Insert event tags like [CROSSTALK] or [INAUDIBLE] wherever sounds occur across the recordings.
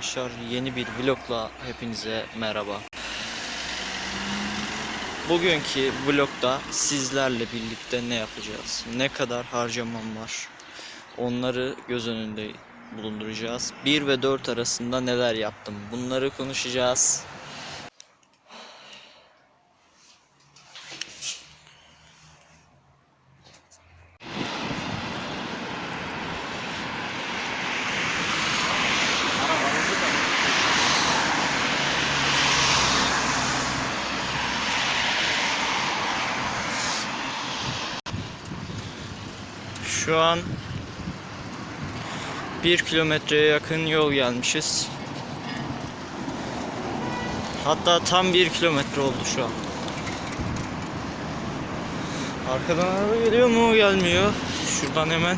Arkadaşlar yeni bir vlogla hepinize merhaba. Bugünkü vlogda sizlerle birlikte ne yapacağız? Ne kadar harcamam var? Onları göz önünde bulunduracağız. 1 ve 4 arasında neler yaptım? Bunları konuşacağız. Şu an 1 kilometreye yakın yol gelmişiz. Hatta tam 1 kilometre oldu şu an. Arkadan araba geliyor mu? Gelmiyor. Şuradan hemen.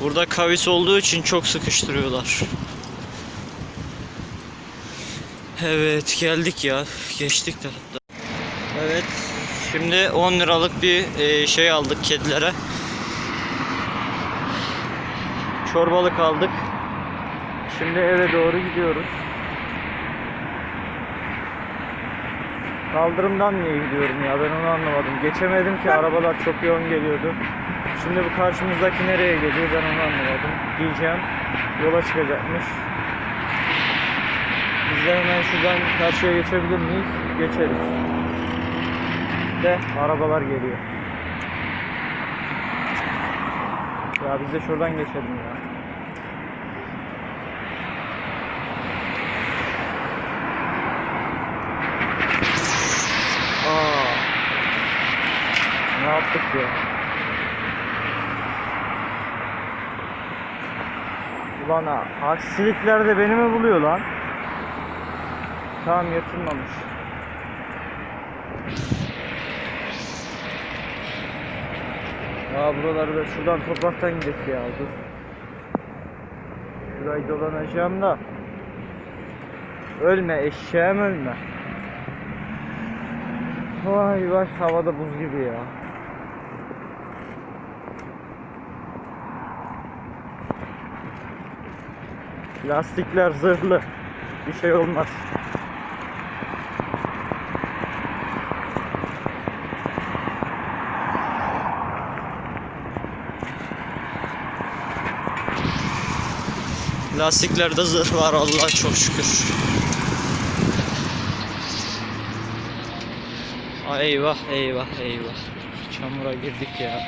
Burada kavis olduğu için çok sıkıştırıyorlar. Evet geldik ya. Geçtik de hatta. Evet. Şimdi 10 liralık bir e, şey aldık kedilere. Çorbalık aldık. Şimdi eve doğru gidiyoruz. Kaldırımdan niye gidiyorum ya ben onu anlamadım. Geçemedim ki arabalar çok yoğun geliyordu. Şimdi bu karşımızdaki nereye geliyor ben onu anlamadım. Diyeceğim yola çıkacakmış. Biz hemen şuradan karşıya geçebilir miyiz? Geçeriz. De arabalar geliyor. Ya biz de şuradan geçelim ya. Ne yaptık ya? Ulan ha, aksilikler de beni mi buluyor lan? Tamam yırtılmamış. Ya buraları da şuradan topraktan gidelim ya dur. Şurayı dolanacağım da. Ölme eşeğim ölme. Vay vay havada buz gibi ya. Lastikler zırhlı. Bir şey olmaz. Lastiklerde zırh var Allah çok şükür. Ay eyvah eyvah eyvah. Çamura girdik ya.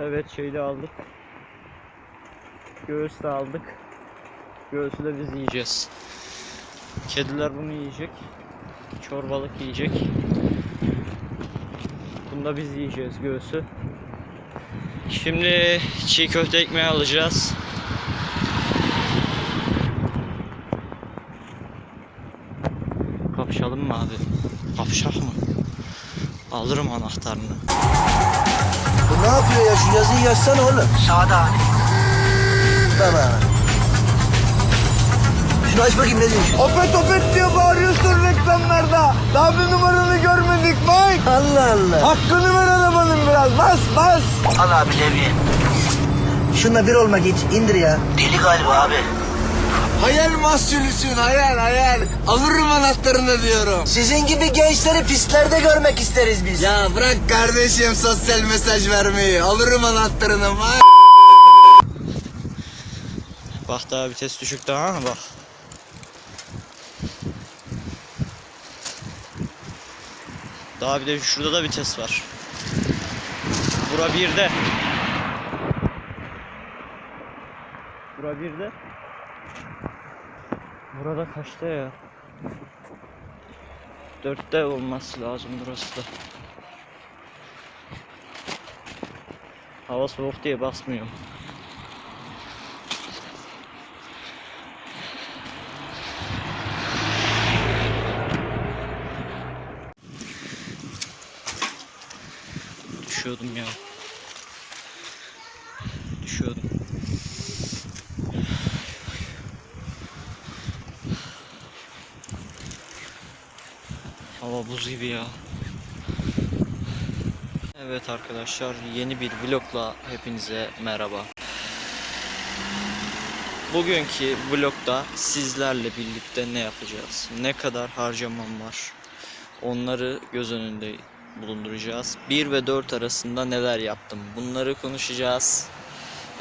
Evet şeyi de aldık. Göğüs de aldık. Göğsü de biz yiyeceğiz. Kediler bunu yiyecek. Çorbalık yiyecek. Bunu da biz yiyeceğiz göğsü. Şimdi çiğ köfte ekmeği alacağız. Kapışalım mı abi? Kapışak mı? Alırım anahtarını. Bu ne yapıyor ya? Şu yazıyı yazsana oğlum. Sağda. Tamam. Şunu aç bakayım ne diyor? Opet opet diye bağırıyorsun reklamlarda. Daha bir numaranı görmedik Mike. Allah Allah. Hakkını ver arabanın biraz. Bas bas. Al abi Levi. Şunla bir olmak hiç indir ya. Deli galiba abi. Hayal mahsulüsün hayal hayal. Alırım anahtarını diyorum. Sizin gibi gençleri pistlerde görmek isteriz biz. Ya bırak kardeşim sosyal mesaj vermeyi. Alırım anahtarını. Bak daha vites düşük daha bak. Daha bir de şurada da vites var. Bura birde. Bura birde. Burada kaçta ya? Dörtte olması lazım burası da. Hava soğuk diye basmıyorum. Düşüyordum ya. Düşüyordum. Hava buz gibi ya. Evet arkadaşlar yeni bir vlogla hepinize merhaba. Bugünkü vlogda sizlerle birlikte ne yapacağız? Ne kadar harcamam var? Onları göz önünde bulunduracağız. 1 ve 4 arasında neler yaptım? Bunları konuşacağız.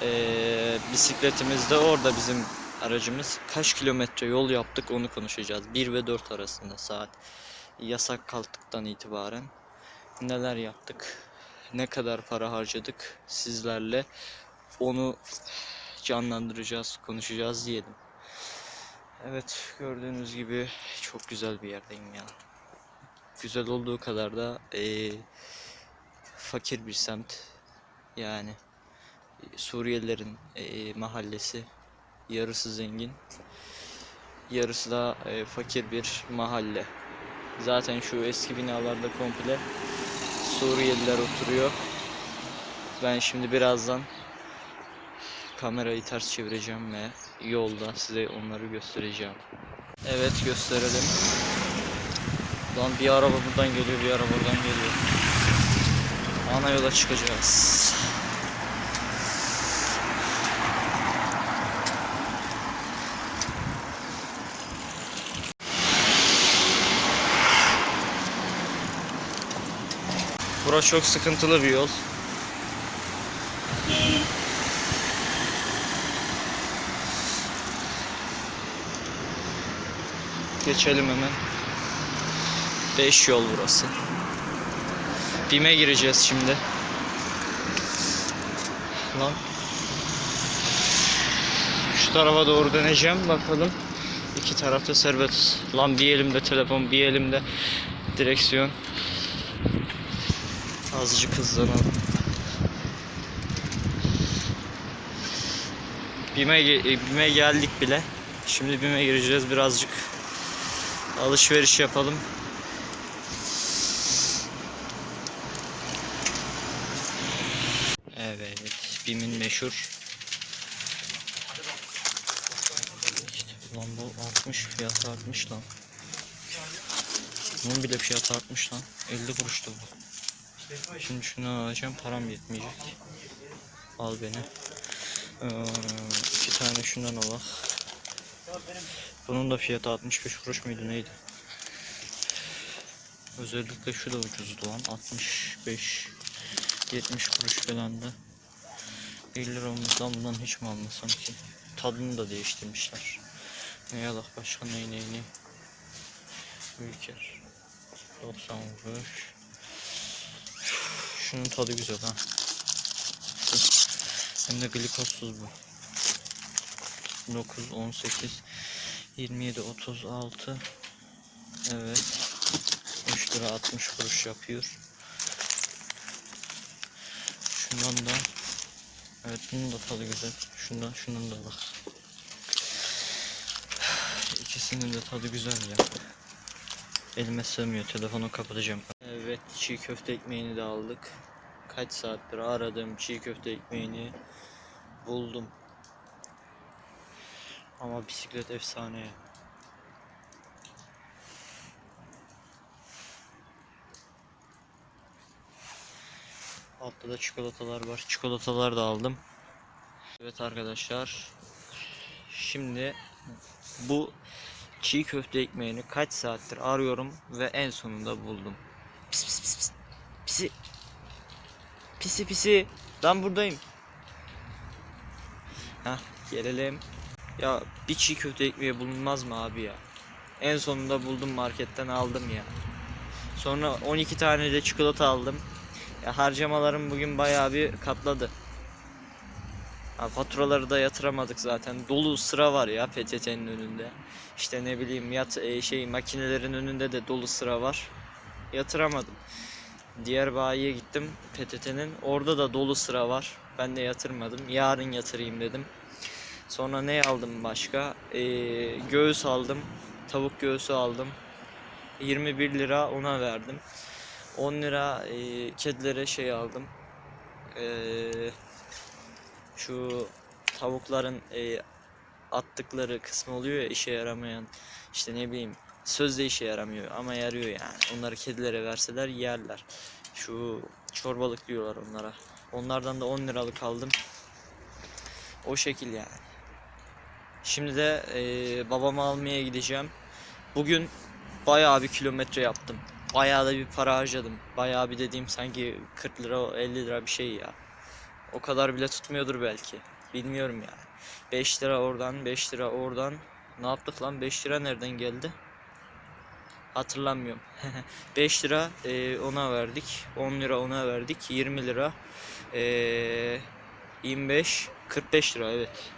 Ee, bisikletimiz de orada bizim aracımız. Kaç kilometre yol yaptık onu konuşacağız. 1 ve 4 arasında saat. Yasak kalktıktan itibaren neler yaptık? Ne kadar para harcadık sizlerle? Onu canlandıracağız, konuşacağız diyelim. Evet, gördüğünüz gibi çok güzel bir yerdeyim ya. Güzel olduğu kadar da eee, fakir bir semt. Yani e, Suriyelilerin eee, mahallesi. Yarısı zengin, yarısı da eee, fakir bir mahalle. Zaten şu eski binalarda komple Suriyeliler oturuyor. Ben şimdi birazdan kamerayı ters çevireceğim ve yolda size onları göstereceğim. Evet gösterelim. Lan bir araba buradan geliyor, bir araba buradan geliyor. Ana yola çıkacağız. Bura çok sıkıntılı bir yol. Geçelim hemen. 5 yol burası. Bime gireceğiz şimdi. Lan. Şu tarafa doğru döneceğim bakalım. İki tarafta serbest. Lan bir elimde telefon, bir elimde direksiyon. Azıcık hızlanalım. Bime, ge- Bime geldik bile. Şimdi Bime gireceğiz birazcık. Alışveriş yapalım. Evet, Bim'in meşhur. İşte lan bu 60 fiyatı artmış lan. Bunun bile fiyatı artmış lan. 50 kuruştu bu. Şimdi şunu alacağım param yetmeyecek. Al beni. Ee, iki tane şundan al. Bunun da fiyatı 65 kuruş muydu neydi? Özellikle şu da ucuzdu lan 65 70 kuruş falan da 50 lira olmuştan bundan hiç mi almasam ki? Tadını da değiştirmişler. Ne yalak başka ney ney ney. Ülker 90 kuruş Şunun tadı güzel ha. Hem de glikozsuz bu. 9, 18, 27, 36. Evet. 3 lira 60 kuruş yapıyor. Şundan da Evet bunun da tadı güzel. Şundan şunun da bak. İkisinin de tadı güzel ya. Elime sığmıyor. Telefonu kapatacağım. Evet çiğ köfte ekmeğini de aldık. Kaç saattir aradım çiğ köfte ekmeğini buldum. Ama bisiklet efsane ya. Altta da çikolatalar var. Çikolatalar da aldım. Evet arkadaşlar. Şimdi bu çiğ köfte ekmeğini kaç saattir arıyorum ve en sonunda buldum. Pis pis pis pis. Pisi. Pisi pisi. Ben buradayım. Hah gelelim. Ya bir çiğ köfte ekmeği bulunmaz mı abi ya? En sonunda buldum marketten aldım ya. Sonra 12 tane de çikolata aldım. Ya harcamalarım bugün bayağı bir katladı. Ha, faturaları da yatıramadık zaten. Dolu sıra var ya PTT'nin önünde. İşte ne bileyim yat e, şey makinelerin önünde de dolu sıra var. Yatıramadım. Diğer bayiye gittim PTT'nin. Orada da dolu sıra var. Ben de yatırmadım. Yarın yatırayım dedim. Sonra ne aldım başka? Ee, göğüs aldım. Tavuk göğsü aldım. 21 lira ona verdim. 10 lira e, kedilere şey aldım. Ee, şu tavukların e, attıkları kısmı oluyor ya işe yaramayan işte ne bileyim sözde işe yaramıyor ama yarıyor yani. Onları kedilere verseler yerler. Şu çorbalık diyorlar onlara. Onlardan da 10 liralık aldım. O şekil yani. Şimdi de eee babamı almaya gideceğim. Bugün bayağı bir kilometre yaptım. Bayağı da bir para harcadım. Bayağı bir dediğim sanki 40 lira 50 lira bir şey ya. O kadar bile tutmuyordur belki. Bilmiyorum yani. 5 lira oradan 5 lira oradan. Ne yaptık lan 5 lira nereden geldi? Hatırlamıyorum. [LAUGHS] 5 lira eee, ona verdik. 10 lira ona verdik. 20 lira. eee, 25 45 lira evet.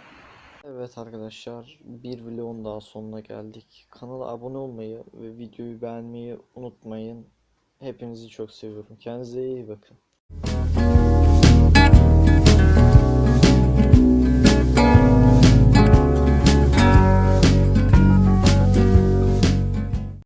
Evet arkadaşlar bir vlogun daha sonuna geldik. Kanala abone olmayı ve videoyu beğenmeyi unutmayın. Hepinizi çok seviyorum. Kendinize iyi bakın.